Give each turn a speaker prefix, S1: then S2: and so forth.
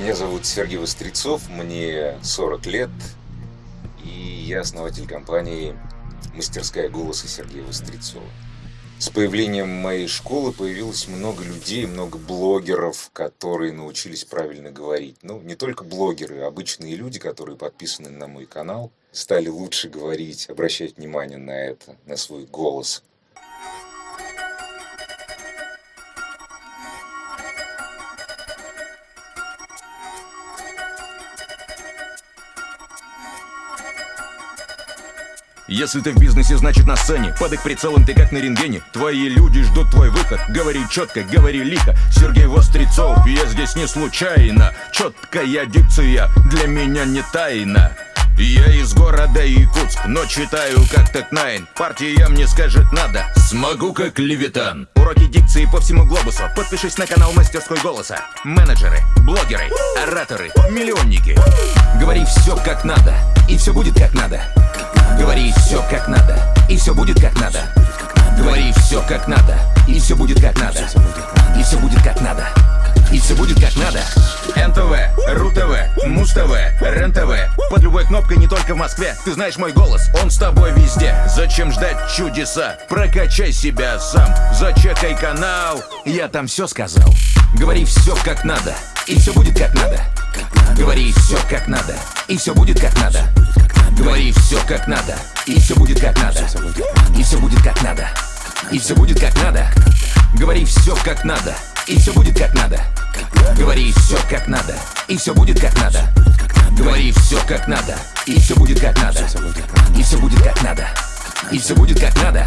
S1: Меня зовут Сергей Вострецов, мне 40 лет, и я основатель компании «Мастерская голоса Сергея Вострецова». С появлением моей школы появилось много людей, много блогеров, которые научились правильно говорить. Ну, не только блогеры, обычные люди, которые подписаны на мой канал, стали лучше говорить, обращать внимание на это, на свой голос.
S2: Если ты в бизнесе, значит на сцене. Под их прицелом ты как на рентгене. Твои люди ждут твой выход. Говори четко, говори лихо. Сергей Вострецов, я здесь не случайно. Четкая дикция для меня не тайна. Я из города Якутск, но читаю как так найн. Партия мне скажет надо, смогу как левитан. Уроки дикции по всему глобусу. Подпишись на канал Мастерской Голоса Менеджеры, блогеры, ораторы, миллионники. Говори все как надо, и все будет как надо как надо, и все будет как надо Говори все как надо, и все будет как надо И все будет как надо и все будет как надо НТВ, РУ-ТВ, Муз-ТВ, РЕН-ТВ Под любой кнопкой не только в Москве Ты знаешь мой голос, он с тобой везде Зачем ждать чудеса? Прокачай себя сам Зачекай канал Я там все сказал Говори все как надо И все будет как надо Говори все как надо И все будет как надо Говори все как надо И все будет как надо. И все будет как надо И все будет как надо. Говори все как надо И все будет как надо. Говори все как надо И все будет как надо. Говори все как надо И все будет как надо. И все будет как надо И все будет как надо